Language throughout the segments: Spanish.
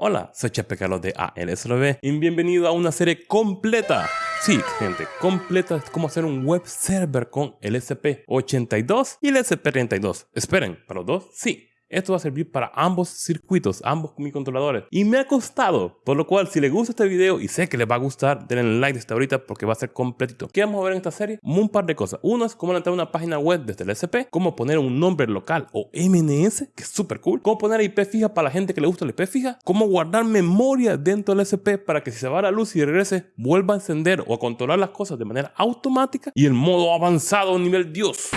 Hola, soy Chepe Carlos de ALSLB y bienvenido a una serie completa. Sí, gente, completa de cómo hacer un web server con el SP82 y el SP32. Esperen, ¿para los dos? Sí. Esto va a servir para ambos circuitos, ambos microcontroladores. Y me ha costado, por lo cual si les gusta este video y sé que les va a gustar, denle like desde ahorita porque va a ser completito. ¿Qué vamos a ver en esta serie? Un par de cosas. Uno es cómo a una página web desde el SP, cómo poner un nombre local o MNS, que es súper cool, cómo poner IP fija para la gente que le gusta la IP fija, cómo guardar memoria dentro del SP para que si se va la luz y regrese, vuelva a encender o a controlar las cosas de manera automática y el modo avanzado nivel Dios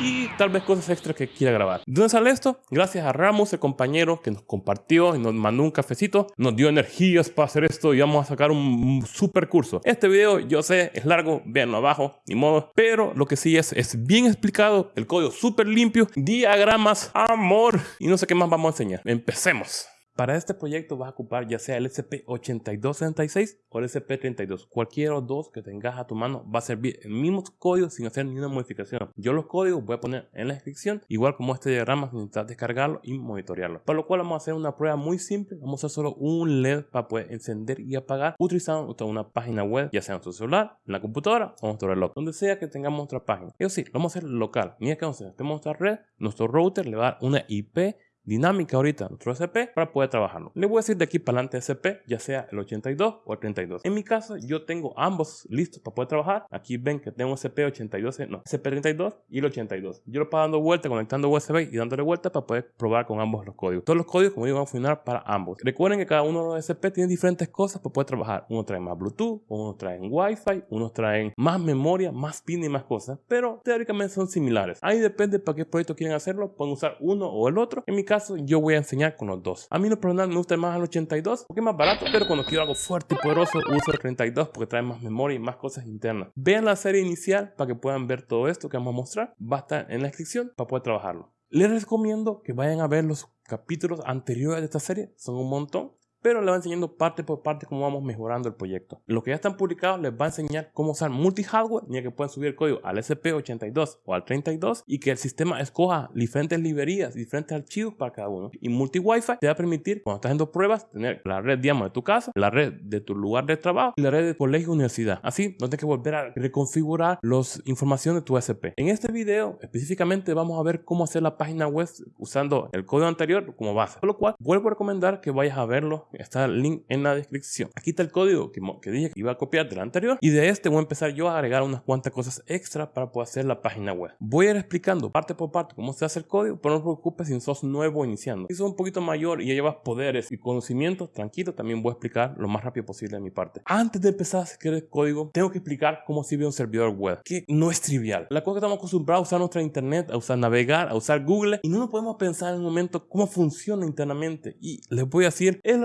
y tal vez cosas extras que quiera grabar. ¿De dónde sale esto? Gracias a Ramos, el compañero que nos compartió y nos mandó un cafecito, nos dio energías para hacer esto y vamos a sacar un super curso. Este video, yo sé, es largo, véanlo abajo, ni modo, pero lo que sí es, es bien explicado, el código súper limpio, diagramas, amor y no sé qué más vamos a enseñar. Empecemos. Para este proyecto vas a ocupar ya sea el SCP-8266 o el SCP-32. Cualquiera dos que tengas a tu mano va a servir el mismo código sin hacer ninguna modificación. Yo los códigos voy a poner en la descripción, igual como este diagrama, necesitas descargarlo y monitorearlo. Para lo cual vamos a hacer una prueba muy simple. Vamos a hacer solo un LED para poder encender y apagar utilizando una página web, ya sea en tu celular, en la computadora o en nuestro reloj, donde sea que tengamos otra página. Eso sí, lo vamos a hacer local. Mira que a hacer nuestra red, nuestro router le va a dar una IP dinámica ahorita nuestro SP para poder trabajarlo. Le voy a decir de aquí para adelante SP, ya sea el 82 o el 32. En mi caso, yo tengo ambos listos para poder trabajar. Aquí ven que tengo SP 82, no, SP 32 y el 82. Yo lo paso dando vuelta, conectando USB y dándole vuelta para poder probar con ambos los códigos. Todos los códigos, como digo, van a funcionar para ambos. Recuerden que cada uno de los SP tiene diferentes cosas para poder trabajar. Uno trae más Bluetooth, uno trae Wi-Fi, unos traen más memoria, más pin y más cosas, pero teóricamente son similares. Ahí depende para qué proyecto quieren hacerlo, pueden usar uno o el otro. En mi caso, yo voy a enseñar con los dos. A mí no personal me gusta más el 82 porque es más barato, pero cuando quiero algo fuerte y poderoso uso el 32 porque trae más memoria y más cosas internas. Vean la serie inicial para que puedan ver todo esto que vamos a mostrar. Va a estar en la descripción para poder trabajarlo. Les recomiendo que vayan a ver los capítulos anteriores de esta serie, son un montón pero le va enseñando parte por parte cómo vamos mejorando el proyecto. Los que ya están publicados les va a enseñar cómo usar multi-hardware, ni que pueden subir el código al SP82 o al 32 y que el sistema escoja diferentes librerías, diferentes archivos para cada uno. Y multi-Wi-Fi te va a permitir, cuando estás haciendo pruebas, tener la red, digamos, de tu casa, la red de tu lugar de trabajo y la red de colegio o universidad. Así, no tienes que volver a reconfigurar las informaciones de tu SP. En este video, específicamente, vamos a ver cómo hacer la página web usando el código anterior como base. Por lo cual, vuelvo a recomendar que vayas a verlo está el link en la descripción. Aquí está el código que, que dije que iba a copiar del anterior y de este voy a empezar yo a agregar unas cuantas cosas extra para poder hacer la página web. Voy a ir explicando parte por parte cómo se hace el código, pero no te preocupes si sos nuevo iniciando. Si sos un poquito mayor y ya llevas poderes y conocimientos, tranquilo, también voy a explicar lo más rápido posible de mi parte. Antes de empezar a escribir el código, tengo que explicar cómo sirve un servidor web, que no es trivial. La cosa que estamos acostumbrados a usar nuestra internet, a usar navegar, a usar Google y no nos podemos pensar en un momento cómo funciona internamente. Y les voy a decir, es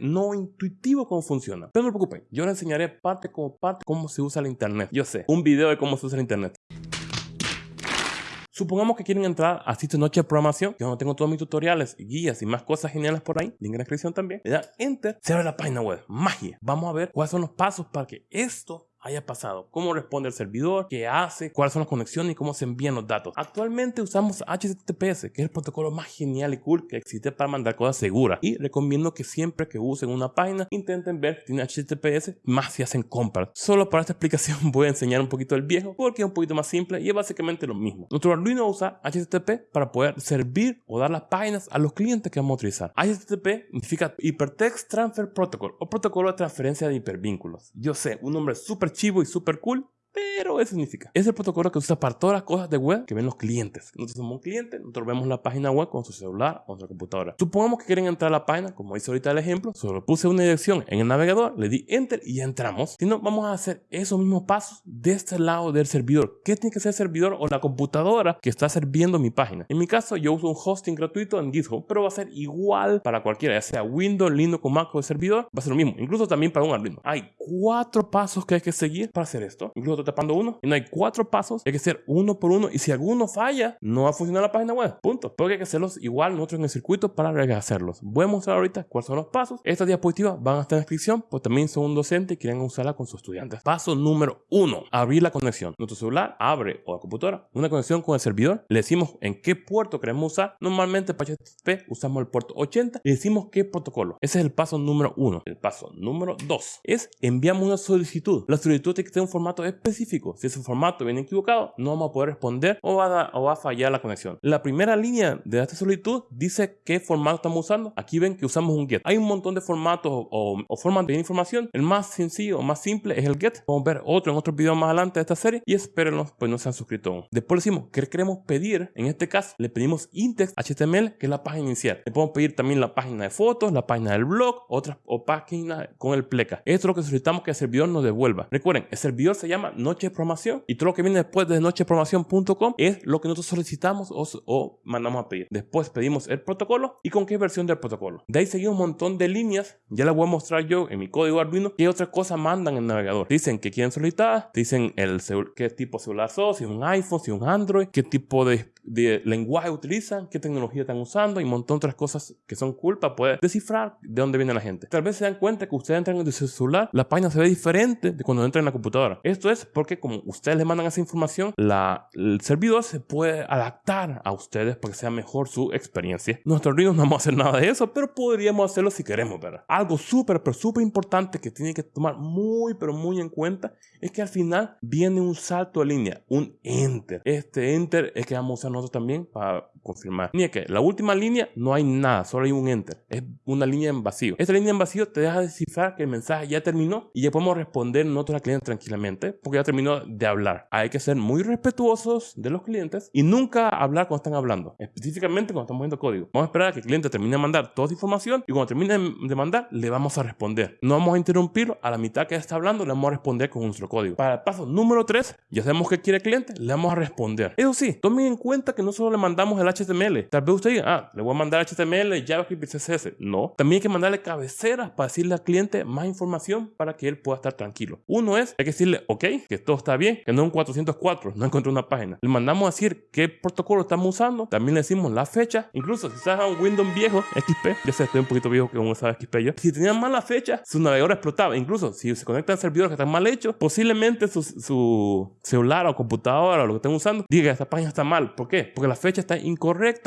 no intuitivo cómo funciona. Pero no se preocupen, yo les enseñaré parte como parte cómo se usa el internet. Yo sé, un video de cómo se usa el internet. Supongamos que quieren entrar a sitio noche de programación. Yo no tengo todos mis tutoriales, guías y más cosas geniales por ahí. Link en la descripción también. Le dan enter, se abre la página web. Magia. Vamos a ver cuáles son los pasos para que esto haya pasado, cómo responde el servidor, qué hace, cuáles son las conexiones y cómo se envían los datos. Actualmente usamos HTTPS, que es el protocolo más genial y cool que existe para mandar cosas seguras. Y recomiendo que siempre que usen una página intenten ver si tiene HTTPS, más si hacen compras. Solo para esta explicación voy a enseñar un poquito el viejo porque es un poquito más simple y es básicamente lo mismo. Nuestro Arduino usa HTTP para poder servir o dar las páginas a los clientes que vamos a utilizar. HTTP significa Hypertext Transfer Protocol o protocolo de transferencia de hipervínculos. Yo sé, un nombre súper chivo y súper cool, pero eso significa. Es el protocolo que usa para todas las cosas de web que ven los clientes. Nosotros somos un cliente, nosotros vemos la página web con su celular o nuestra computadora. Supongamos que quieren entrar a la página, como hice ahorita el ejemplo, solo puse una dirección en el navegador, le di enter y ya entramos. Si no, vamos a hacer esos mismos pasos de este lado del servidor. ¿Qué tiene que ser el servidor o la computadora que está sirviendo mi página? En mi caso, yo uso un hosting gratuito en GitHub, pero va a ser igual para cualquiera, ya sea Windows, Linux o Mac o el servidor, va a ser lo mismo. Incluso también para un Arduino. Hay cuatro pasos que hay que seguir para hacer esto. Incluso tapando uno. Y no hay cuatro pasos, hay que hacer uno por uno. Y si alguno falla, no va a funcionar la página web. Punto. Porque hay que hacerlos igual nosotros en el circuito para rehacerlos. Voy a mostrar ahorita cuáles son los pasos. Estas diapositivas van a estar en la descripción, pues también son un docente y quieren usarla con sus estudiantes. Paso número uno, abrir la conexión. Nuestro celular abre o la computadora una conexión con el servidor. Le decimos en qué puerto queremos usar. Normalmente para HTTP usamos el puerto 80 y decimos qué protocolo. Ese es el paso número uno. El paso número dos es enviamos una solicitud. La solicitud tiene que tener un formato específico. Si ese formato viene equivocado, no vamos a poder responder o va a, o va a fallar la conexión. La primera línea de esta solicitud dice qué formato estamos usando. Aquí ven que usamos un GET. Hay un montón de formatos o, o formatos de información. El más sencillo o más simple es el GET. Vamos a ver otro en otro video más adelante de esta serie y espérenlos, pues no se han suscrito aún. Después decimos qué queremos pedir. En este caso, le pedimos index HTML, que es la página inicial. Le podemos pedir también la página de fotos, la página del blog, otras o páginas con el pleca. Esto es lo que solicitamos que el servidor nos devuelva. Recuerden, el servidor se llama Noche de Programación y todo lo que viene después de nocheprogramación.com es lo que nosotros solicitamos o, mandamos a pedir. Después pedimos el protocolo y con qué versión del protocolo. De ahí seguimos un montón de líneas. Ya les voy a mostrar yo en mi código Arduino qué otras cosas mandan en el navegador. Dicen que quieren solicitar, dicen el qué tipo de celular sos, si es un iPhone, si un Android, qué tipo de, de lenguaje utilizan, qué tecnología están usando y un montón de otras cosas que son para poder descifrar de dónde viene la gente. Tal vez se dan cuenta que ustedes entran en su celular, la página se ve diferente de cuando entran en la computadora. Esto es porque como ustedes les mandan esa información, la, el servidor se puede adaptar a ustedes para que sea mejor su experiencia. Nuestros Arduino no vamos a hacer nada de eso, pero podríamos hacerlo si queremos, ¿verdad? Algo súper, pero súper importante que tiene que tomar muy, pero muy en cuenta es que al final viene un salto de línea, un enter. Este enter es que vamos a usar nosotros también para confirmar. Ni que la última línea no hay nada, solo hay un enter. Es una línea en vacío. Esta línea en vacío te deja descifrar que el mensaje ya terminó y ya podemos responder nosotros al cliente tranquilamente porque ya terminó de hablar. Hay que ser muy respetuosos de los clientes y nunca hablar cuando están hablando, específicamente cuando estamos viendo código. Vamos a esperar a que el cliente termine de mandar toda esa información y cuando termine de mandar le vamos a responder. No vamos a interrumpirlo a la mitad que está hablando, le vamos a responder con nuestro código. Para el paso número 3, ya sabemos qué quiere el cliente, le vamos a responder. Eso sí, tomen en cuenta que no solo le mandamos el HTML. Tal vez usted diga, ah, le voy a mandar HTML, JavaScript y CSS. No, también hay que mandarle cabeceras para decirle al cliente más información para que él pueda estar tranquilo. Uno es, hay que decirle, ok, que todo está bien, que no es un 404, no encontré una página. Le mandamos a decir qué protocolo estamos usando, también le decimos la fecha. Incluso si estás en un Windows viejo, XP, ya sé, estoy un poquito viejo que uno sabe XP yo. Si tenían mala fecha, su navegador explotaba. Incluso si se conectan servidores que están mal hechos, posiblemente su, su celular o computadora o lo que estén usando diga esta página está mal. ¿Por qué? Porque la fecha está incorrecta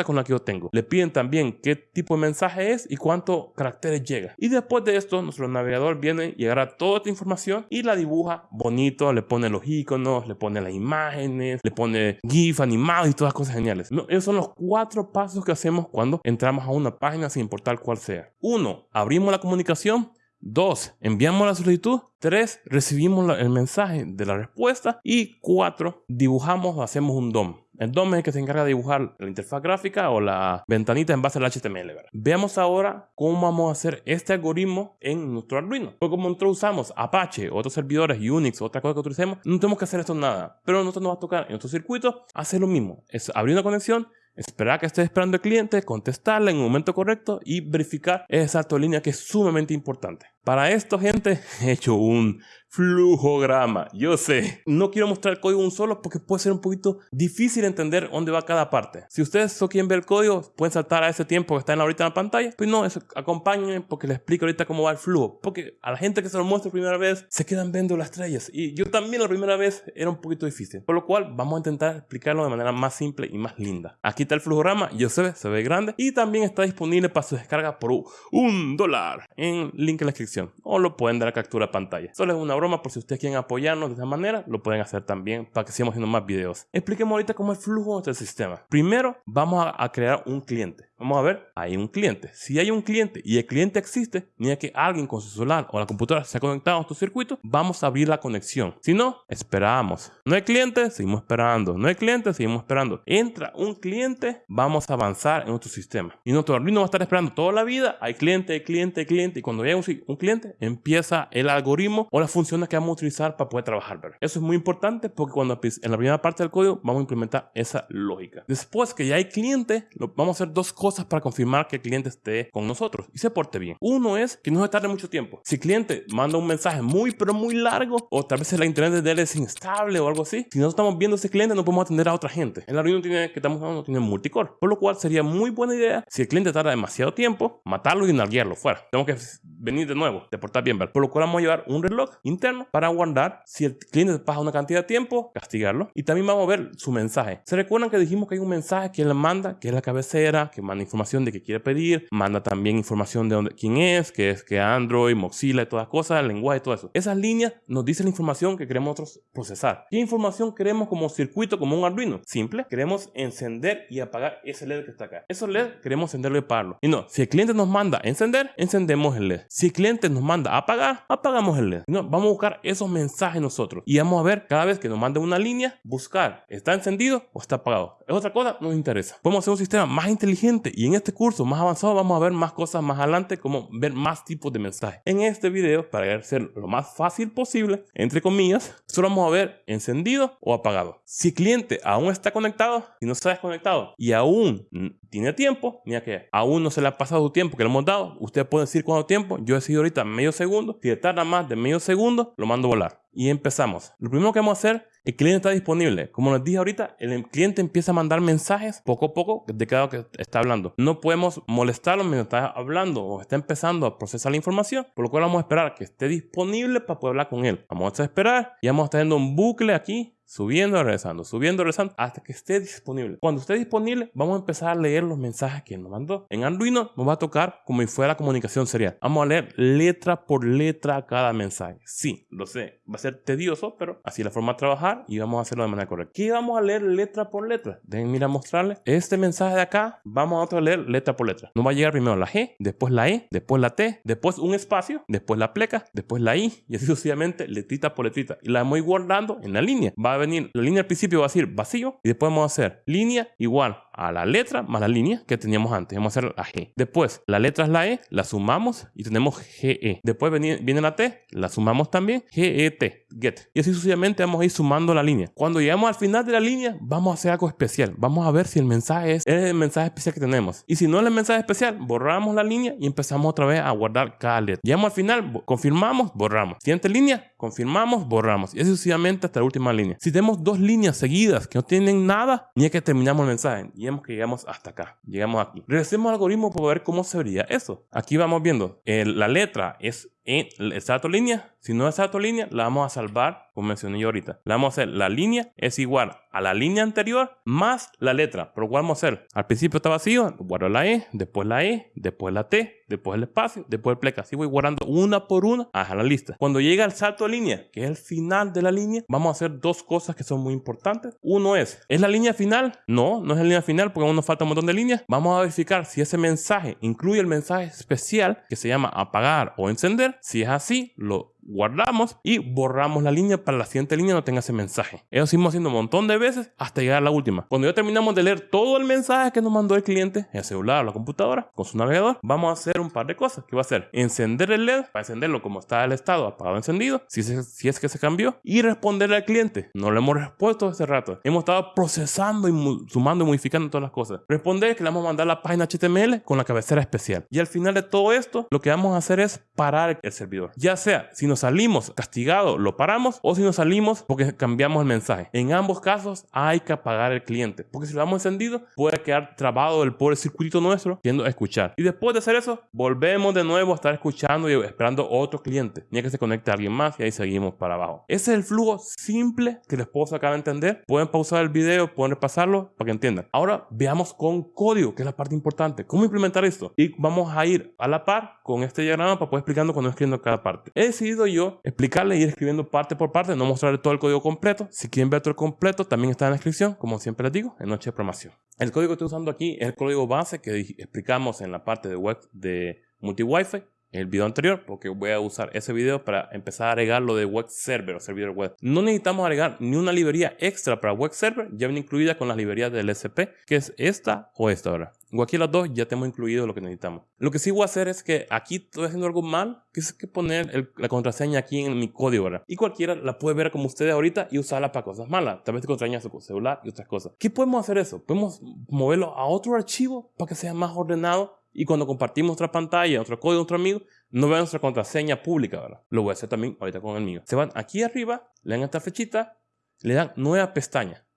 con la que yo tengo. Le piden también qué tipo de mensaje es y cuántos caracteres llega. Y después de esto, nuestro navegador viene y agarra toda esta información y la dibuja bonito, le pone los iconos, le pone las imágenes, le pone GIF animado y todas las cosas geniales. No, esos son los cuatro pasos que hacemos cuando entramos a una página sin importar cuál sea. Uno, abrimos la comunicación. Dos, enviamos la solicitud. Tres, recibimos el mensaje de la respuesta. Y cuatro, dibujamos o hacemos un DOM. El DOM es el que se encarga de dibujar la interfaz gráfica o la ventanita en base al HTML. ¿verdad? Veamos ahora cómo vamos a hacer este algoritmo en nuestro Arduino. Porque como nosotros usamos Apache, otros servidores, Unix, otra cosa que utilicemos, no tenemos que hacer esto nada. Pero nosotros nos va a tocar en nuestro circuito hacer lo mismo. Es abrir una conexión, esperar que esté esperando el cliente, contestarle en el momento correcto y verificar esa salto de línea que es sumamente importante. Para esto, gente, he hecho un flujograma. Yo sé, no quiero mostrar el código un solo porque puede ser un poquito difícil entender dónde va cada parte. Si ustedes solo quieren ver el código, pueden saltar a ese tiempo que está ahorita en la pantalla. Pues no, eso, acompáñenme porque les explico ahorita cómo va el flujo. Porque a la gente que se lo muestra primera vez, se quedan viendo las estrellas. Y yo también la primera vez era un poquito difícil. Por lo cual, vamos a intentar explicarlo de manera más simple y más linda. Aquí está el flujograma, yo sé, se ve grande. Y también está disponible para su descarga por un dólar en link en la descripción o lo pueden dar a captura pantalla. Solo es una broma por si ustedes quieren apoyarnos de esa manera, lo pueden hacer también para que sigamos haciendo más videos. Expliquemos ahorita cómo es el flujo del sistema. Primero vamos a crear un cliente. Vamos a ver, hay un cliente. Si hay un cliente y el cliente existe, ni que alguien con su celular o la computadora se ha conectado a nuestro circuito, vamos a abrir la conexión. Si no, esperamos. No hay cliente, seguimos esperando. No hay cliente, seguimos esperando. Entra un cliente, vamos a avanzar en nuestro sistema. Y nuestro Arduino va a estar esperando toda la vida. Hay cliente, hay cliente, hay cliente. Y cuando llegue un, un cliente, cliente empieza el algoritmo o las funciones que vamos a utilizar para poder trabajar. Eso es muy importante porque cuando en la primera parte del código vamos a implementar esa lógica. Después que ya hay cliente, vamos a hacer dos cosas para confirmar que el cliente esté con nosotros y se porte bien. Uno es que no se tarde mucho tiempo. Si el cliente manda un mensaje muy pero muy largo o tal vez la internet de él es instable o algo así, si no estamos viendo a ese cliente no podemos atender a otra gente. El algoritmo tiene, que estamos usando tiene multicore, por lo cual sería muy buena idea si el cliente tarda demasiado tiempo, matarlo y nalguearlo fuera. Tenemos que venir de nuevo, deportar bien, Por lo cual vamos a llevar un reloj interno para guardar si el cliente pasa una cantidad de tiempo, castigarlo. Y también vamos a ver su mensaje. ¿Se recuerdan que dijimos que hay un mensaje que él manda, que es la cabecera, que manda información de que quiere pedir, manda también información de dónde, quién es, que es que Android, Mozilla y todas cosas, el lenguaje y todo eso. Esas líneas nos dicen la información que queremos nosotros procesar. ¿Qué información queremos como circuito, como un Arduino? Simple. Queremos encender y apagar ese LED que está acá. Esos LED queremos encenderlo y apagarlo. Y no, si el cliente nos manda encender, encendemos el LED. Si el cliente nos manda apagar, apagamos el LED. No, vamos a buscar esos mensajes nosotros. Y vamos a ver cada vez que nos mande una línea, buscar, ¿está encendido o está apagado? Es otra cosa, no nos interesa. Podemos hacer un sistema más inteligente y en este curso más avanzado vamos a ver más cosas más adelante, como ver más tipos de mensajes. En este video, para hacer lo más fácil posible, entre comillas, solo vamos a ver encendido o apagado. Si el cliente aún está conectado y no está desconectado y aún tiene tiempo, mira que aún no se le ha pasado su tiempo que le hemos dado, usted puede decir cuánto tiempo, yo he decidido ahorita medio segundo, si tarda más de medio segundo, lo mando a volar. Y empezamos. Lo primero que vamos a hacer, el cliente está disponible. Como les dije ahorita, el cliente empieza a mandar mensajes poco a poco de cada que está hablando. No podemos molestarlo mientras está hablando o está empezando a procesar la información, por lo cual vamos a esperar que esté disponible para poder hablar con él. Vamos a esperar y vamos a estar haciendo un bucle aquí subiendo, regresando, subiendo, regresando, hasta que esté disponible. Cuando esté disponible, vamos a empezar a leer los mensajes que nos mandó. En Arduino nos va a tocar como si fuera comunicación serial. Vamos a leer letra por letra cada mensaje. Sí, lo sé, va a ser tedioso, pero así la forma de trabajar y vamos a hacerlo de manera correcta. ¿Qué vamos a leer letra por letra? Déjenme ir a mostrarles. Este mensaje de acá, vamos a leer letra por letra. Nos va a llegar primero la G, después la E, después la T, después un espacio, después la pleca, después la I y así sucesivamente, letrita por letrita. Y la vamos a ir guardando en la línea. Va venir, la línea al principio va a decir vacío y después vamos a hacer línea igual a la letra más la línea que teníamos antes. Vamos a hacer la G. Después, la letra es la E, la sumamos y tenemos GE. Después viene, la T, la sumamos también, GET, get. Y así sucesivamente vamos a ir sumando la línea. Cuando llegamos al final de la línea, vamos a hacer algo especial. Vamos a ver si el mensaje es, el mensaje especial que tenemos. Y si no es el mensaje especial, borramos la línea y empezamos otra vez a guardar cada letra. Llegamos al final, confirmamos, borramos. Siguiente línea, confirmamos, borramos. Y así sucesivamente hasta la última línea. Si tenemos dos líneas seguidas que no tienen nada, ni es que terminamos el mensaje que llegamos hasta acá. Llegamos aquí. Regresemos al algoritmo para ver cómo se vería eso. Aquí vamos viendo. la letra es en esta línea. Si no es esta línea, la vamos a salvar, como mencioné yo ahorita. La vamos a hacer, la línea es igual a la línea anterior más la letra. Pero ¿cuál vamos a hacer? Al principio está vacío, guardo la E, después la E, después la T, después el espacio, después el pleca. Así voy guardando una por una a la lista. Cuando llega el salto de línea, que es el final de la línea, vamos a hacer dos cosas que son muy importantes. Uno es, ¿es la línea final? No, no es la línea final porque aún nos falta un montón de líneas. Vamos a verificar si ese mensaje incluye el mensaje especial que se llama apagar o encender si es así, lo guardamos y borramos la línea para la siguiente línea no tenga ese mensaje. Eso seguimos haciendo un montón de veces hasta llegar a la última. Cuando ya terminamos de leer todo el mensaje que nos mandó el cliente, en el celular o la computadora, con su navegador, vamos a hacer un par de cosas. que va a hacer? Encender el LED para encenderlo como está el estado, apagado encendido, si, es que se cambió, y responderle al cliente. No le hemos respuesto hace rato. Hemos estado procesando y sumando y modificando todas las cosas. Responder que le vamos a mandar la página HTML con la cabecera especial. Y al final de todo esto, lo que vamos a hacer es parar el servidor. Ya sea si nos salimos castigado, lo paramos, o si nos salimos porque cambiamos el mensaje. En ambos casos hay que apagar el cliente, porque si lo damos encendido, puede quedar trabado el pobre circuito nuestro yendo a escuchar. Y después de hacer eso, volvemos de nuevo a estar escuchando y esperando otro cliente, ni que se conecte a alguien más y ahí seguimos para abajo. Ese es el flujo simple que les puedo sacar a entender. Pueden pausar el video, pueden repasarlo para que entiendan. Ahora veamos con código, que es la parte importante. ¿Cómo implementar esto? Y vamos a ir a la par con este diagrama para poder explicando cuando escribiendo cada parte. He decidido yo explicarle y ir escribiendo parte por parte, no mostrarle todo el código completo. Si quieren ver todo el completo, también está en la descripción, como siempre les digo, en Noche de Programación. El código que estoy usando aquí es el código base que explicamos en la parte de web de multi-wifi el video anterior porque voy a usar ese video para empezar a agregar lo de web server o servidor web. No necesitamos agregar ni una librería extra para web server, ya viene incluida con las librerías del SP, que es esta o esta ahora. aquí las dos ya tenemos incluido lo que necesitamos. Lo que sí voy a hacer es que aquí estoy haciendo algo mal, que es que poner la contraseña aquí en mi código, ¿verdad? Y cualquiera la puede ver como ustedes ahorita y usarla para cosas malas. Tal vez te contraseña su celular y otras cosas. ¿Qué podemos hacer eso? Podemos moverlo a otro archivo para que sea más ordenado y cuando compartimos otra pantalla, otro código, otro amigo, no vean nuestra contraseña pública, ¿verdad? Lo voy a hacer también ahorita con el mío. Se van aquí arriba, le dan esta flechita, le dan nueva pestaña.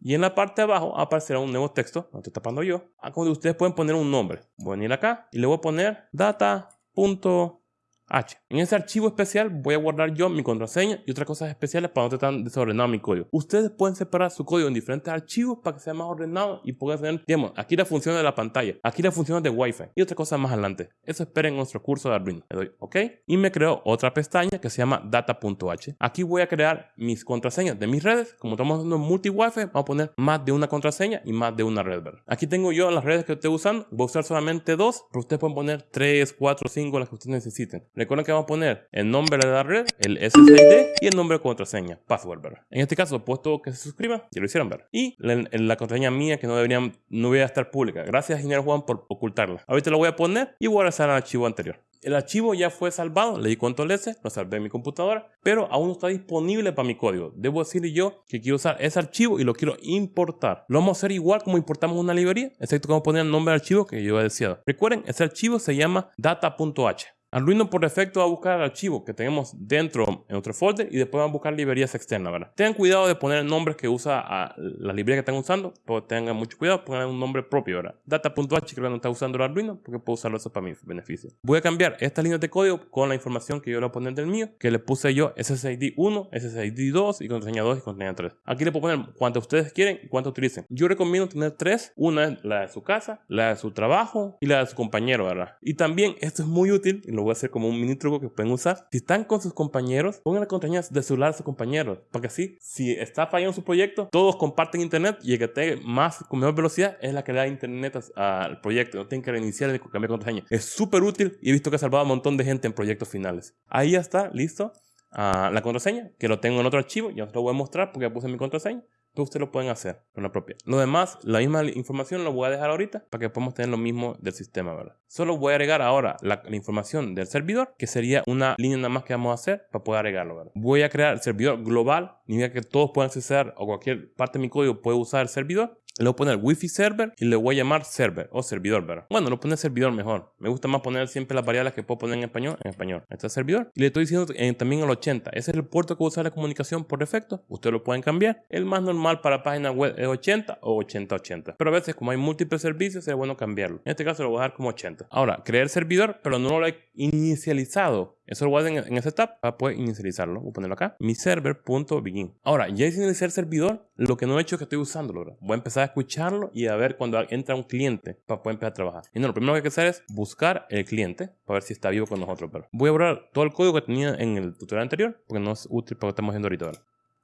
Y en la parte de abajo aparecerá un nuevo texto, lo estoy tapando yo, a donde ustedes pueden poner un nombre. Voy a venir acá y le voy a poner data.com H. En ese archivo especial voy a guardar yo mi contraseña y otras cosas especiales para no estar tan desordenado mi código. Ustedes pueden separar su código en diferentes archivos para que sea más ordenado y puedan tener, digamos, aquí la función de la pantalla, aquí la función de Wi-Fi y otras cosas más adelante. Eso esperen en nuestro curso de Arduino. Le doy OK y me creo otra pestaña que se llama data.h. Aquí voy a crear mis contraseñas de mis redes. Como estamos haciendo multi Wi-Fi, vamos a poner más de una contraseña y más de una red. Aquí tengo yo las redes que estoy usando. Voy a usar solamente dos, pero ustedes pueden poner 3, 4, 5, las que ustedes necesiten. Recuerden que vamos a poner el nombre de la red, el SSID y el nombre de contraseña, password, ¿verdad? En este caso puesto que se suscriban, ya lo hicieron ver. Y la, la, contraseña mía que no deberían, no voy a estar pública. Gracias, ingeniero Juan, por ocultarla. Ahorita lo voy a poner y voy a regresar al archivo anterior. El archivo ya fue salvado, le di control S, lo salvé en mi computadora, pero aún no está disponible para mi código. Debo decirle yo que quiero usar ese archivo y lo quiero importar. Lo vamos a hacer igual como importamos una librería, excepto que vamos a poner el nombre del archivo que yo he deseado. Recuerden, ese archivo se llama data.h. Arduino por defecto va a buscar el archivo que tenemos dentro en otro folder y después va a buscar librerías externas, ¿verdad? Tengan cuidado de poner nombres que usa a la librería que están usando, pero tengan mucho cuidado, pongan un nombre propio, ¿verdad? Data.h creo que no está usando el Arduino porque puedo usarlo eso para mi beneficio. Voy a cambiar esta línea de código con la información que yo le voy a poner del mío, que le puse yo SSID 1, SSID 2 y contraseña 2 y contraseña 3. Aquí le puedo poner cuánto ustedes quieren y cuánto utilicen. Yo recomiendo tener tres, una es la de su casa, la de su trabajo y la de su compañero, ¿verdad? Y también esto es muy útil y lo voy a hacer como un mini truco que pueden usar. Si están con sus compañeros, pongan la contraseña de celular a sus compañeros. Porque así, si está fallando su proyecto, todos comparten internet y el que tenga más con mejor velocidad es la que le da internet al proyecto. No tienen que reiniciar ni cambiar contraseña. Es súper útil y he visto que ha salvado a un montón de gente en proyectos finales. Ahí ya está, listo. Ah, la contraseña, que lo tengo en otro archivo, ya os lo voy a mostrar porque ya puse mi contraseña ustedes lo pueden hacer con la propia. Lo demás, la misma información lo voy a dejar ahorita para que podamos tener lo mismo del sistema, ¿verdad? Solo voy a agregar ahora la, información del servidor, que sería una línea nada más que vamos a hacer para poder agregarlo. Voy a crear el servidor global, ni que todos puedan acceder o cualquier parte de mi código puede usar el servidor le voy a poner wifi server y le voy a llamar server o servidor, ¿verdad? Bueno, lo pone servidor mejor. Me gusta más poner siempre las variables que puedo poner en español, en español. Este es servidor. Y le estoy diciendo también el 80. Ese es el puerto que usa la comunicación por defecto. Ustedes lo pueden cambiar. El más normal para página web es 80 o 80-80. Pero a veces como hay múltiples servicios es bueno cambiarlo. En este caso lo voy a dejar como 80. Ahora, crear servidor, pero no lo he inicializado. Eso lo voy a hacer en, esta etapa para poder inicializarlo. Voy a ponerlo acá. Mi server.begin. Ahora, ya hice iniciar servidor. Lo que no he hecho es que estoy usándolo. Voy a empezar escucharlo y a ver cuando entra un cliente para poder empezar a trabajar. Y no, lo primero que hay que hacer es buscar el cliente para ver si está vivo con nosotros. Pero voy a borrar todo el código que tenía en el tutorial anterior porque no es útil para que estamos haciendo ahorita.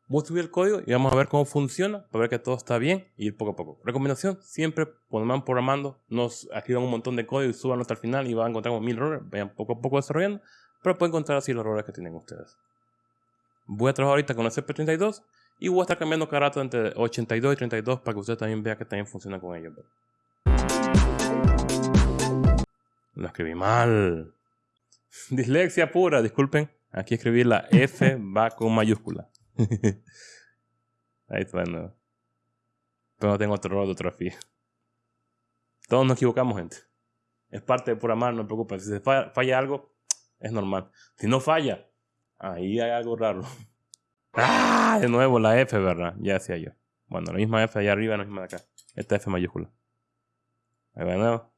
Voy a subir el código y vamos a ver cómo funciona para ver que todo está bien y poco a poco. Recomendación, siempre cuando van programando, nos escriban un montón de código y suban hasta el final y van a encontrar mil errores. Vayan poco a poco desarrollando pero pueden encontrar así los errores que tienen ustedes. Voy a trabajar ahorita con el CP32 y voy a estar cambiando cada rato entre 82 y 32 para que ustedes también vean que también funciona con ellos. Lo escribí mal. Dislexia pura, disculpen. Aquí escribí la F va con mayúscula. Ahí está de nuevo. Pero no tengo otro error de ortografía. Todos nos equivocamos, gente. Es parte de pura mal, no preocupen. Si se falla algo, es normal. Si no falla, ahí hay algo raro. ¡Ah! De nuevo la F, ¿verdad? Ya decía yo. Bueno, la misma F allá arriba, la misma de acá. Esta F mayúscula. Ahí va de nuevo.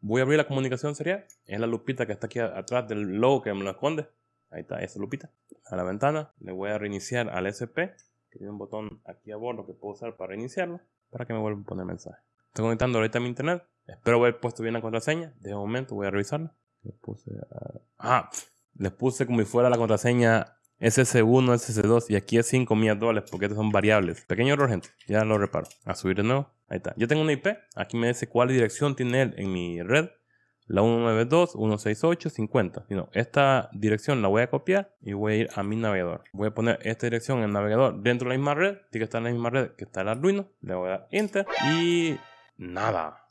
Voy a abrir la comunicación serial. Es la lupita que está aquí atrás del logo que me lo esconde. Ahí está, esa lupita. A la ventana. Le voy a reiniciar al SP. Que tiene un botón aquí a bordo que puedo usar para reiniciarlo. Para que me vuelva a poner mensaje. Estoy conectando ahorita a mi internet. Espero haber puesto bien la contraseña. De momento voy a revisarla. Les puse, ah, les puse como si fuera la contraseña SS1, SS2 y aquí es 5 millas dólares porque estas son variables. Pequeño error, gente. Ya lo reparo. A subir de nuevo. Ahí está. Yo tengo una IP. Aquí me dice cuál dirección tiene él en mi red. La 192.168.50. No, esta dirección la voy a copiar y voy a ir a mi navegador. Voy a poner esta dirección en el navegador dentro de la misma red. Tiene que estar en la misma red que está el Arduino. Le voy a dar Enter y nada.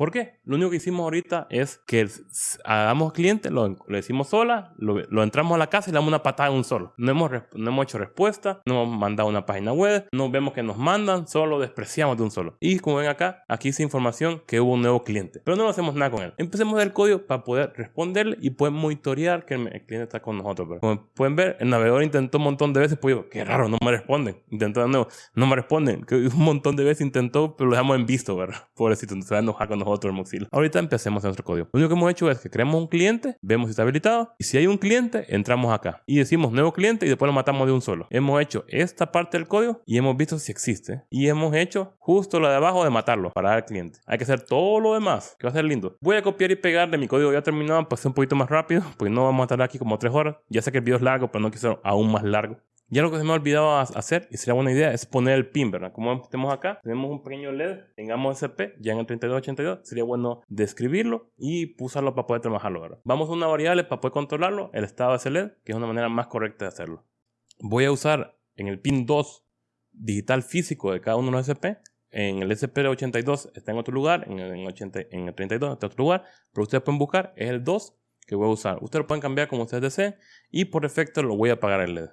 ¿Por qué? Lo único que hicimos ahorita es que hagamos cliente, lo, decimos sola, lo, entramos a la casa y le damos una patada en un solo. No hemos, no hemos hecho respuesta, no hemos mandado una página web, no vemos que nos mandan, solo despreciamos de un solo. Y como ven acá, aquí dice información que hubo un nuevo cliente, pero no hacemos nada con él. Empecemos el código para poder responderle y poder monitorear que el, cliente está con nosotros. como pueden ver, el navegador intentó un montón de veces, pues yo, qué raro, no me responden. Intentó de nuevo, no me responden. Un montón de veces intentó, pero lo dejamos en visto, ¿verdad? Pobrecito, se va a enojar con nosotros otro Mozilla. Ahorita empecemos nuestro código. Lo único que hemos hecho es que creamos un cliente, vemos si está habilitado y si hay un cliente, entramos acá y decimos nuevo cliente y después lo matamos de un solo. Hemos hecho esta parte del código y hemos visto si existe y hemos hecho justo lo de abajo de matarlo para dar cliente. Hay que hacer todo lo demás, que va a ser lindo. Voy a copiar y pegar de mi código ya terminado para ser un poquito más rápido, porque no vamos a estar aquí como tres horas. Ya sé que el video es largo, pero no quiero aún más largo. Ya lo que se me ha olvidado hacer, y sería buena idea, es poner el pin, ¿verdad? Como tenemos acá, tenemos un pequeño LED, tengamos SP, ya en el 3282, sería bueno describirlo y usarlo para poder trabajarlo, ¿verdad? Vamos a una variable para poder controlarlo, el estado de ese LED, que es una manera más correcta de hacerlo. Voy a usar en el pin 2 digital físico de cada uno de los SP, en el SP82 está en otro lugar, en el, 80, en el 32 está en otro lugar, pero ustedes pueden buscar, es el 2 que voy a usar. Ustedes lo pueden cambiar como ustedes deseen y por efecto lo voy a apagar el LED.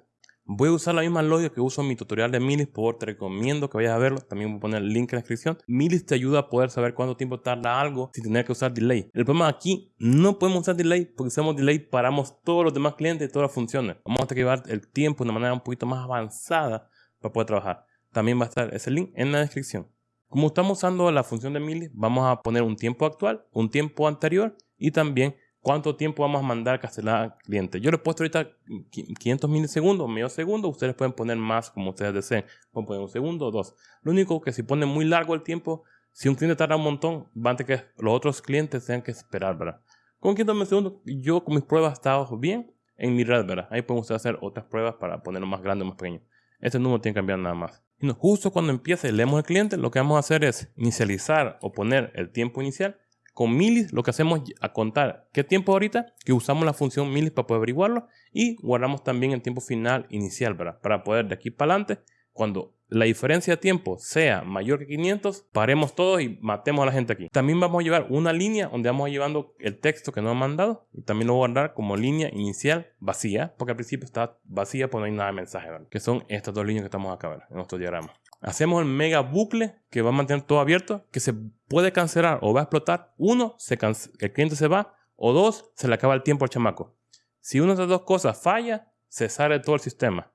Voy a usar la misma lógica que uso en mi tutorial de Milis, por te recomiendo que vayas a verlo. También voy a poner el link en la descripción. Milis te ayuda a poder saber cuánto tiempo tarda algo sin tener que usar delay. El problema aquí, no podemos usar delay porque si usamos delay paramos todos los demás clientes y todas las funciones. Vamos a tener que llevar el tiempo de una manera un poquito más avanzada para poder trabajar. También va a estar ese link en la descripción. Como estamos usando la función de Milis, vamos a poner un tiempo actual, un tiempo anterior y también cuánto tiempo vamos a mandar a cancelar al cliente. Yo le he puesto ahorita 500 milisegundos, medio segundo. Ustedes pueden poner más como ustedes deseen. Pueden poner un segundo o dos. Lo único que si pone muy largo el tiempo, si un cliente tarda un montón, va a tener que los otros clientes tengan que esperar, ¿verdad? Con 500 milisegundos, yo con mis pruebas he estado bien en mi red, ¿verdad? Ahí pueden ustedes hacer otras pruebas para ponerlo más grande o más pequeño. Este número tiene que cambiar nada más. Y justo cuando empiece, leemos el cliente, lo que vamos a hacer es inicializar o poner el tiempo inicial con milis lo que hacemos es a contar qué tiempo ahorita, que usamos la función milis para poder averiguarlo y guardamos también el tiempo final inicial, ¿verdad? Para poder de aquí para adelante, cuando la diferencia de tiempo sea mayor que 500, paremos todo y matemos a la gente aquí. También vamos a llevar una línea donde vamos llevando el texto que nos han mandado y también lo voy a guardar como línea inicial vacía, porque al principio está vacía pues no hay nada de mensaje, ¿verdad? Que son estas dos líneas que estamos acá, ¿verdad? En nuestro diagrama. Hacemos el mega bucle que va a mantener todo abierto, que se puede cancelar o va a explotar. Uno, se el cliente se va. O dos, se le acaba el tiempo al chamaco. Si una de las dos cosas falla, se sale todo el sistema.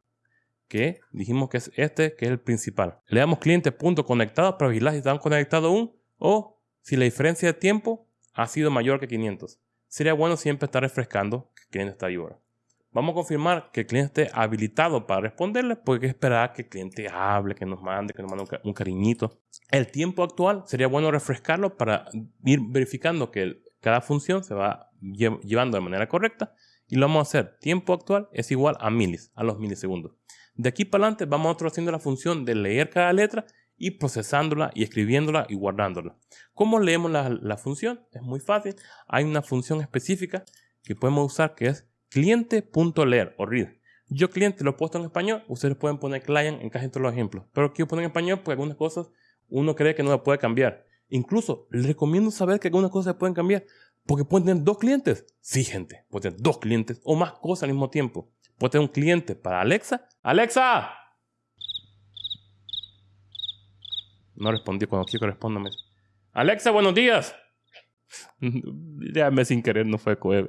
Que dijimos que es este, que es el principal. Le damos cliente punto conectado para vigilar si están conectados aún. O si la diferencia de tiempo ha sido mayor que 500. Sería bueno siempre estar refrescando que el cliente está ahí ahora. Vamos a confirmar que el cliente esté habilitado para responderle, porque esperar que el cliente hable, que nos mande, que nos mande un, cariñito. El tiempo actual sería bueno refrescarlo para ir verificando que cada función se va llevando de manera correcta. Y lo vamos a hacer. Tiempo actual es igual a milis, a los milisegundos. De aquí para adelante vamos nosotros haciendo la función de leer cada letra y procesándola y escribiéndola y guardándola. ¿Cómo leemos la, la función? Es muy fácil. Hay una función específica que podemos usar que es cliente.leer o read. Yo cliente lo he puesto en español, ustedes pueden poner client en casi todos los ejemplos, pero quiero poner en español porque algunas cosas uno cree que no la puede cambiar. Incluso les recomiendo saber que algunas cosas se pueden cambiar porque pueden tener dos clientes. Sí, gente, pueden tener dos clientes o más cosas al mismo tiempo. Puede tener un cliente para Alexa. ¡Alexa! No respondí cuando quiero respóndame. Alexa, buenos días. ya me sin querer, no fue coher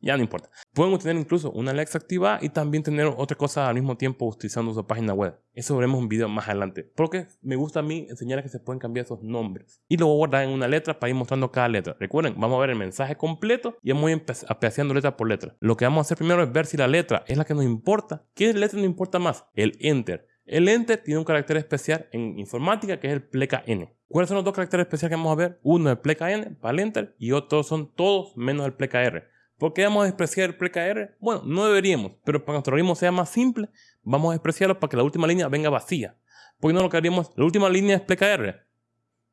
ya no importa. Pueden tener incluso una Alexa activa y también tener otra cosa al mismo tiempo utilizando su página web. Eso veremos un video más adelante. Porque me gusta a mí enseñar que se pueden cambiar esos nombres. Y lo voy guardar en una letra para ir mostrando cada letra. Recuerden, vamos a ver el mensaje completo y vamos a ir apreciando letra por letra. Lo que vamos a hacer primero es ver si la letra es la que nos importa. ¿Qué letra nos importa más? El Enter. El Enter tiene un carácter especial en informática que es el pleca N. ¿Cuáles son los dos caracteres especiales que vamos a ver? Uno es el pleca N para el Enter y otros son todos menos el pleca R. ¿Por qué vamos a despreciar el pkr? Bueno, no deberíamos, pero para que nuestro algoritmo sea más simple, vamos a despreciarlo para que la última línea venga vacía. Porque no lo que haríamos, la última línea es pkr.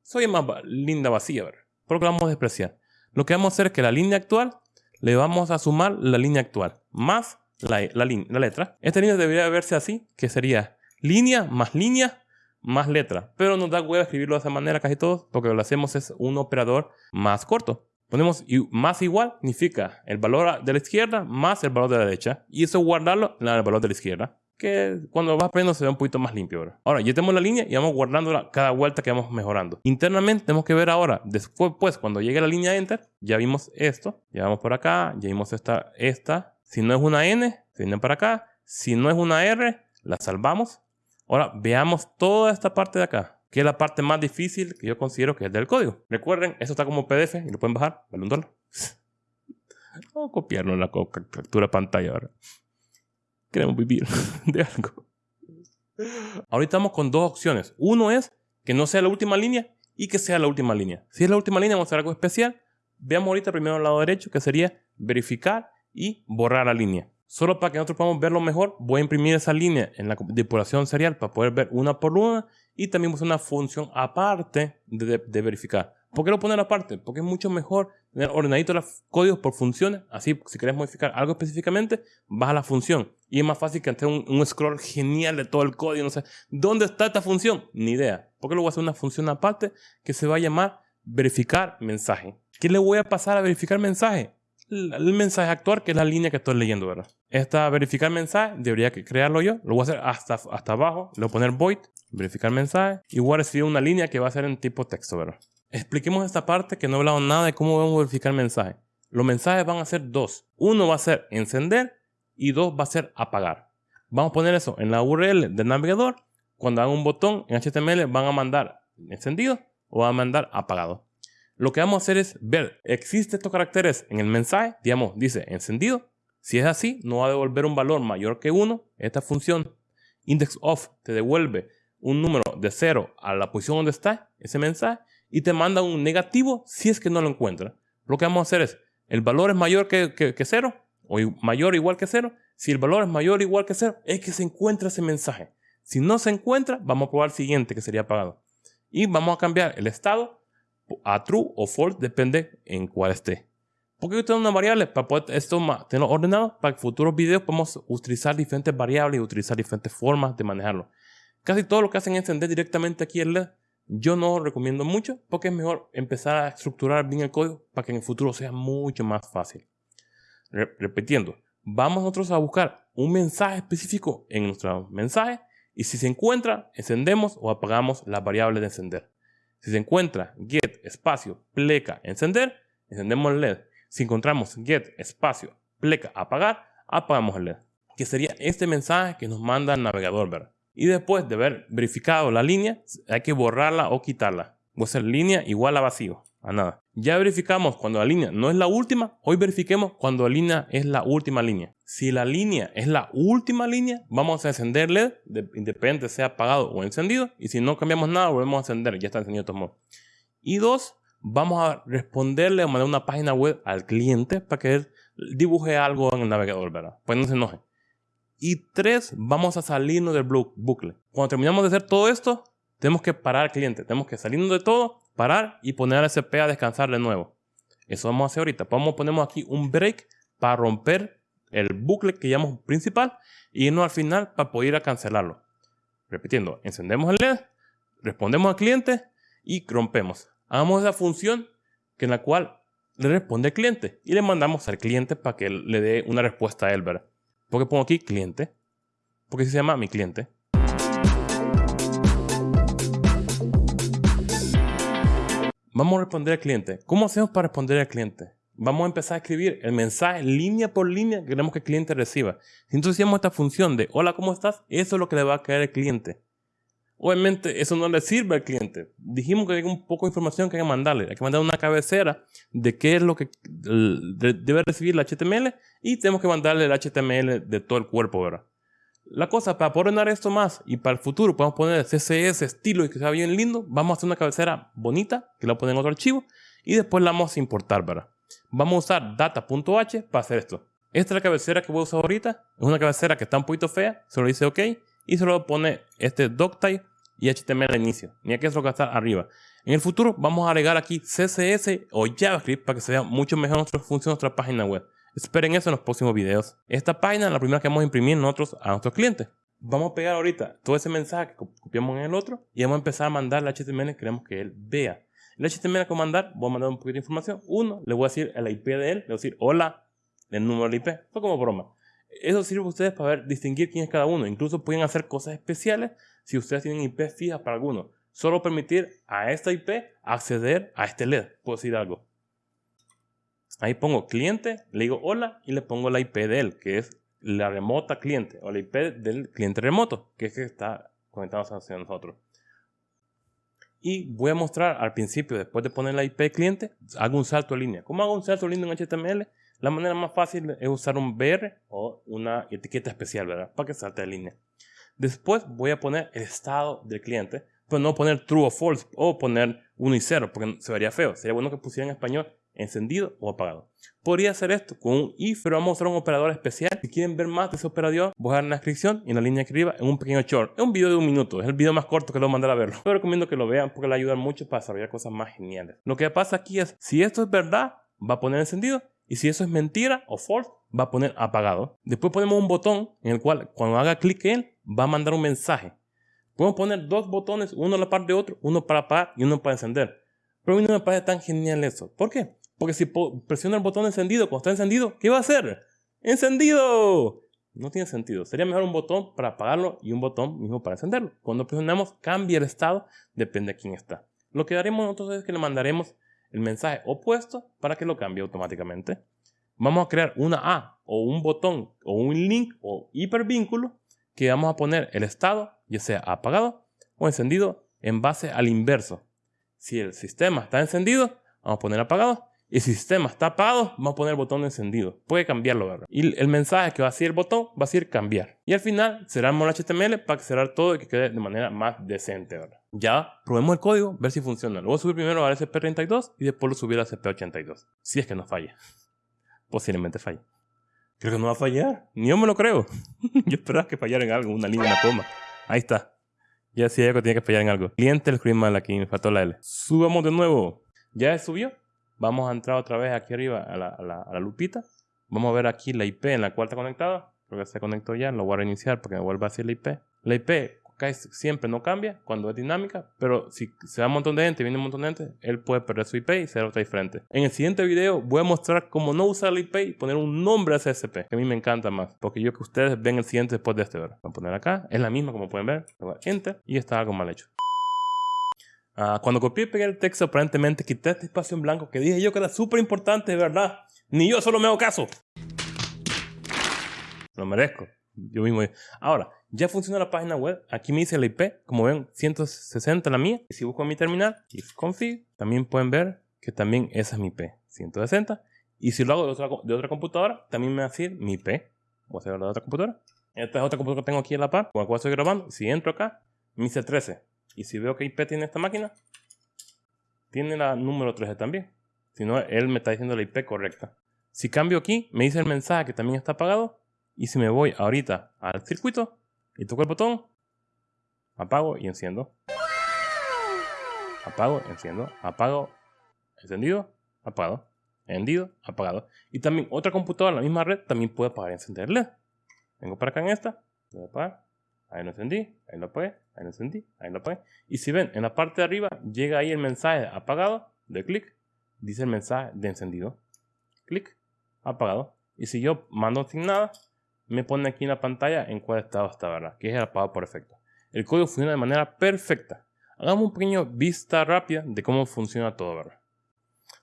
Soy más linda vacía, ¿verdad? Por lo que vamos a despreciar. Lo que vamos a hacer es que la línea actual le vamos a sumar la línea actual más la, la, la letra. Esta línea debería verse así, que sería línea más línea más letra. Pero nos da huevo escribirlo de esa manera casi todos, porque lo que hacemos es un operador más corto. Ponemos más igual significa el valor de la izquierda más el valor de la derecha. Y eso guardarlo en el valor de la izquierda. Que cuando vas aprendiendo se ve un poquito más limpio ahora. Ahora ya tenemos la línea y vamos guardándola cada vuelta que vamos mejorando. Internamente tenemos que ver ahora, después pues cuando llegue la línea Enter, ya vimos esto. Ya vamos por acá, ya vimos esta, esta. Si no es una N, se viene para acá. Si no es una R, la salvamos Ahora veamos toda esta parte de acá, que es la parte más difícil que yo considero que es del código. Recuerden, esto está como PDF y lo pueden bajar, vale un dólar. Vamos a copiarlo en la captura pantalla ahora. Queremos vivir de algo. Ahorita estamos con dos opciones. Uno es que no sea la última línea y que sea la última línea. Si es la última línea, vamos a hacer algo especial. Veamos ahorita primero al lado derecho, que sería verificar y borrar la línea. Solo para que nosotros podamos verlo mejor, voy a imprimir esa línea en la depuración serial para poder ver una por una y también usar una función aparte de, verificar. ¿Por qué lo poner aparte? Porque es mucho mejor tener ordenadito los códigos por funciones. Así, si quieres modificar algo específicamente, vas a la función. Y es más fácil que hacer un, scroll genial de todo el código. No sé, ¿dónde está esta función? Ni idea. Porque lo voy a hacer una función aparte que se va a llamar verificar mensaje. ¿Qué le voy a pasar a verificar mensaje? El mensaje actual, que es la línea que estoy leyendo, ¿verdad? Esta verificar mensaje, debería crearlo yo. Lo voy a hacer hasta, hasta abajo. Le voy a poner void, verificar mensaje. Y voy una línea que va a ser en tipo texto, ¿verdad? Expliquemos esta parte que no he hablado nada de cómo vamos a verificar mensaje. Los mensajes van a ser dos. Uno va a ser encender y dos va a ser apagar. Vamos a poner eso en la URL del navegador. Cuando hagan un botón en HTML van a mandar encendido o van a mandar apagado lo que vamos a hacer es ver, ¿existen estos caracteres en el mensaje? Digamos, dice encendido. Si es así, no va a devolver un valor mayor que 1. Esta función index of te devuelve un número de 0 a la posición donde está ese mensaje y te manda un negativo si es que no lo encuentra. Lo que vamos a hacer es, el valor es mayor que, que, 0 o mayor o igual que 0. Si el valor es mayor o igual que 0, es que se encuentra ese mensaje. Si no se encuentra, vamos a probar el siguiente que sería apagado. Y vamos a cambiar el estado a true o false, depende en cuál esté. Porque yo tengo una variable para poder esto tenerlo ordenado para que futuros videos podamos utilizar diferentes variables y utilizar diferentes formas de manejarlo. Casi todo lo que hacen es encender directamente aquí el LED. Yo no recomiendo mucho porque es mejor empezar a estructurar bien el código para que en el futuro sea mucho más fácil. repitiendo, vamos nosotros a buscar un mensaje específico en nuestro mensaje y si se encuentra, encendemos o apagamos la variable de encender. Si se encuentra get espacio pleca encender, encendemos el LED. Si encontramos get espacio pleca apagar, apagamos el LED. Que sería este mensaje que nos manda el navegador, ¿verdad? Y después de haber verificado la línea, hay que borrarla o quitarla. Voy a línea igual a vacío, a nada. Ya verificamos cuando la línea no es la última, hoy verifiquemos cuando la línea es la última línea. Si la línea es la última línea, vamos a encender LED, independiente sea apagado o encendido. Y si no cambiamos nada, volvemos a encender, ya está encendido de modo. Y dos, vamos a responderle o mandar una página web al cliente para que él dibuje algo en el navegador, ¿verdad? Pues no se enoje. Y tres, vamos a salirnos del bucle. Cuando terminamos de hacer todo esto, tenemos que parar al cliente. Tenemos que salirnos de todo, parar y poner al SP a descansar de nuevo. Eso vamos a hacer ahorita. Vamos, ponemos aquí un break para romper el bucle que llamamos principal y irnos al final para poder ir a cancelarlo. Repitiendo, encendemos el LED, respondemos al cliente y rompemos. Hagamos esa función que en la cual le responde el cliente y le mandamos al cliente para que le dé una respuesta a él, ¿verdad? Porque pongo aquí cliente, porque se llama mi cliente. Vamos a responder al cliente. ¿Cómo hacemos para responder al cliente? vamos a empezar a escribir el mensaje línea por línea que queremos que el cliente reciba. Si entonces hacemos esta función de hola, ¿cómo estás? Eso es lo que le va a caer al cliente. Obviamente eso no le sirve al cliente. Dijimos que hay un poco de información que hay que mandarle. Hay que mandar una cabecera de qué es lo que debe recibir el HTML y tenemos que mandarle el HTML de todo el cuerpo, ¿verdad? La cosa, para poder ordenar esto más y para el futuro podemos poner CSS, estilo y que sea bien lindo, vamos a hacer una cabecera bonita que la ponemos en otro archivo y después la vamos a importar, ¿verdad? vamos a usar data.h para hacer esto. Esta es la cabecera que voy a usar ahorita. Es una cabecera que está un poquito fea. Solo dice OK. Y solo pone este doctype y HTML al inicio. Ni lo que está arriba. En el futuro vamos a agregar aquí CSS o JavaScript para que se vea mucho mejor nuestra función nuestra página web. Esperen eso en los próximos videos. Esta página es la primera que vamos a imprimir nosotros a nuestros clientes. Vamos a pegar ahorita todo ese mensaje que copiamos en el otro y vamos a empezar a mandar el HTML que queremos que él vea. El HTML que voy a mandar, voy a mandar un poquito de información. Uno, le voy a decir el IP de él, le voy a decir hola, el número del IP. Fue como broma. Eso sirve a ustedes para ver, distinguir quién es cada uno. Incluso pueden hacer cosas especiales si ustedes tienen IP fijas para alguno. Solo permitir a esta IP acceder a este LED. Puedo decir algo. Ahí pongo cliente, le digo hola y le pongo la IP de él, que es la remota cliente o la IP del cliente remoto, que es que está conectado hacia nosotros. Y voy a mostrar al principio, después de poner la IP cliente, hago un salto de línea. ¿Cómo hago un salto de línea en HTML? La manera más fácil es usar un BR o una etiqueta especial, ¿verdad? Para que salte de línea. Después voy a poner el estado del cliente, pero no poner true o false o poner 1 y 0, porque se vería feo. Sería bueno que pusiera en español encendido o apagado. Podría hacer esto con un if, pero vamos a usar un operador especial. Si quieren ver más de ese operador, voy a dejar en la descripción y en la línea arriba en un pequeño short. Es un video de un minuto, es el video más corto que lo mandar a verlo. Pero recomiendo que lo vean porque le ayudan mucho para desarrollar cosas más geniales. Lo que pasa aquí es, si esto es verdad, va a poner encendido. Y si eso es mentira o false, va a poner apagado. Después ponemos un botón en el cual cuando haga clic en él, va a mandar un mensaje. Podemos poner dos botones, uno a la par de otro, uno para apagar y uno para encender. Pero a mí no me parece tan genial eso. ¿Por qué? Porque si presiono el botón encendido cuando está encendido, ¿qué va a hacer? ¡Encendido! No tiene sentido. Sería mejor un botón para apagarlo y un botón mismo para encenderlo. Cuando presionamos, cambia el estado, depende de quién está. Lo que haremos nosotros es que le mandaremos el mensaje opuesto para que lo cambie automáticamente. Vamos a crear una A o un botón o un link o hipervínculo que vamos a poner el estado, ya sea apagado o encendido, en base al inverso. Si el sistema está encendido, vamos a poner apagado y si el sistema está apagado, vamos a poner el botón encendido. Puede cambiarlo, ¿verdad? Y el mensaje que va a decir el botón va a decir cambiar. Y al final cerramos el HTML para cerrar todo y que quede de manera más decente, ¿verdad? Ya probemos el código, ver si funciona. Lo voy a subir primero al SP32 y después lo subir al SP82. Si es que no falla. Posiblemente falle. Creo que no va a fallar. Ni yo me lo creo. yo esperaba que fallara en algo, una línea, una coma. Ahí está. Ya decía que tenía que fallar en algo. Cliente el screen mal aquí, me faltó la L. Subamos de nuevo. ¿Ya subió? Vamos a entrar otra vez aquí arriba a la, a la, lupita. Vamos a ver aquí la IP en la cual está conectada. Creo que se conectó ya. Lo voy a reiniciar porque me vuelve a decir la IP. La IP siempre no cambia cuando es dinámica, pero si se da un montón de gente, viene un montón de gente, él puede perder su IP y ser otra diferente. En el siguiente video voy a mostrar cómo no usar la IP y poner un nombre a CSP, que a mí me encanta más, porque yo que ustedes ven el siguiente después de este, Voy a poner acá, es la misma como pueden ver, enter y está algo mal hecho. Ah, cuando copié y pegué el texto, aparentemente quité este espacio en blanco que dije yo que era súper importante, de verdad. Ni yo solo me hago caso. Lo merezco. Yo mismo. Ahora, ya funciona la página web. Aquí me dice la IP. Como ven, 160 la mía. Y si busco mi terminal, ifconfig, también pueden ver que también esa es mi IP. 160. Y si lo hago de otra, de otra computadora, también me va a decir mi IP. Voy a hacer de otra computadora. Esta es otra computadora que tengo aquí en la par, con la cual estoy grabando. Si entro acá, me dice 13. Y si veo que IP tiene esta máquina, tiene la número 13 también. Si no, él me está diciendo la IP correcta. Si cambio aquí, me dice el mensaje que también está apagado. Y si me voy ahorita al circuito y toco el botón, apago y enciendo. Apago, enciendo, apago, encendido, apagado, encendido, apagado. Y también otra computadora en la misma red también puede apagar y encenderle. Vengo para acá en esta, voy a apagar, ahí lo encendí, ahí lo apagué, ahí lo encendí, ahí lo apagué. Y si ven, en la parte de arriba llega ahí el mensaje apagado, de clic, dice el mensaje de encendido, clic, apagado. Y si yo mando sin nada, me pone aquí en la pantalla en cuál estado está, ¿verdad? Que es el apagado por efecto. El código funciona de manera perfecta. Hagamos un pequeño vista rápida de cómo funciona todo, ¿verdad?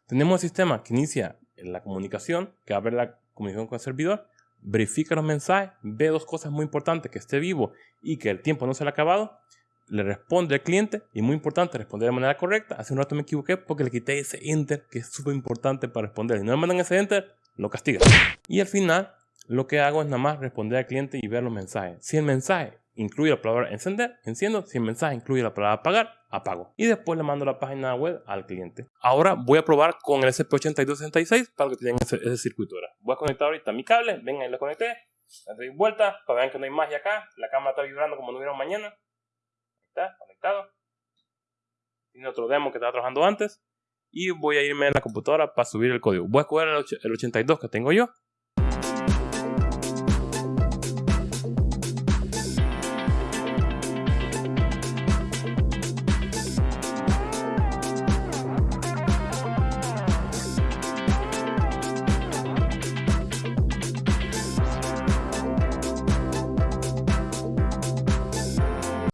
Tenemos el sistema que inicia la comunicación, que abre la comunicación con el servidor, verifica los mensajes, ve dos cosas muy importantes, que esté vivo y que el tiempo no se le ha acabado, le responde al cliente y muy importante responder de manera correcta. Hace un rato me equivoqué porque le quité ese enter que es súper importante para responder. Si no me mandan ese enter, lo castiga. Y al final lo que hago es nada más responder al cliente y ver los mensajes. Si el mensaje incluye la palabra encender, enciendo. Si el mensaje incluye la palabra apagar, apago. Y después le mando la página web al cliente. Ahora voy a probar con el SP8266 para que tengan ese, circuito. Ahora. Voy a conectar ahorita mi cable. Venga, ahí lo conecté. Le doy vuelta para que vean que no hay magia acá. La cámara está vibrando como no hubiera mañana. Ahí está, conectado. Tiene otro demo que estaba trabajando antes. Y voy a irme en la computadora para subir el código. Voy a escoger el 82 que tengo yo.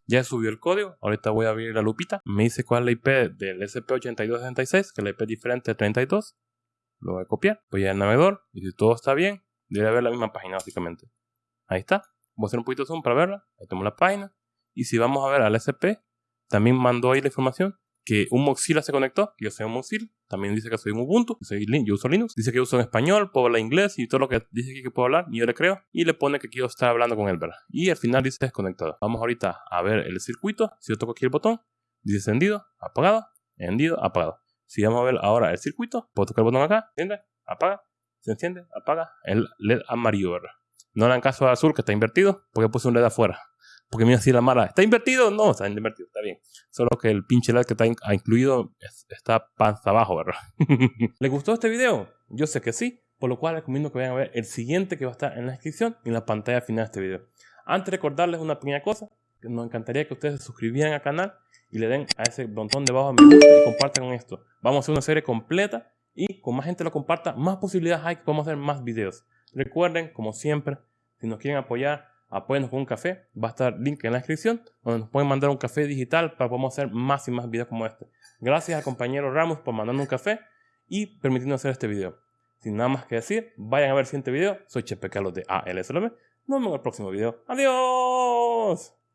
Ya subió el código. Ahorita voy a abrir la lupita. Me dice cuál es la IP del SP8266, que la IP es diferente de 32. Lo voy a copiar. Voy al navegador y si todo está bien, debe haber la misma página básicamente. Ahí está. Voy a hacer un poquito de zoom para verla. Ahí tenemos la página. Y si vamos a ver al SP, también mandó ahí la información que un Mozilla se conectó, yo soy un Mozilla, también dice que soy un Ubuntu, yo, uso Linux, dice que yo uso en español, puedo hablar inglés y todo lo que dice aquí que puedo hablar, y yo le creo, y le pone que quiero estar hablando con él, ¿verdad? Y al final dice desconectado. Vamos ahorita a ver el circuito, si yo toco aquí el botón, dice encendido, apagado, encendido, apagado. Si vamos a ver ahora el circuito, puedo tocar el botón acá, enciende, apaga, se enciende, apaga, el LED amarillo, ¿verdad? No le dan caso al azul que está invertido, porque puse un LED afuera. Porque mira así la mala, ¿está invertido? No, está invertido, está bien. Solo que el pinche LED que está incluido está panza abajo, ¿verdad? ¿Les gustó este video? Yo sé que sí, por lo cual recomiendo que vayan a ver el siguiente que va a estar en la descripción y en la pantalla final de este video. Antes de recordarles una pequeña cosa, nos encantaría que ustedes se suscribieran al canal y le den a ese debajo de me gusta y compartan esto. Vamos a hacer una serie completa y con más gente lo comparta, más posibilidades hay que podamos hacer más videos. Recuerden, como siempre, si nos quieren apoyar, apóyenos con un café. Va a estar link en la descripción donde nos pueden mandar un café digital para que podamos hacer más y más videos como este. Gracias al compañero Ramos por mandarnos un café y permitirnos hacer este video. Sin nada más que decir, vayan a ver el siguiente video. Soy Chepe Carlos de ALSLB. Nos vemos en el próximo video. ¡Adiós!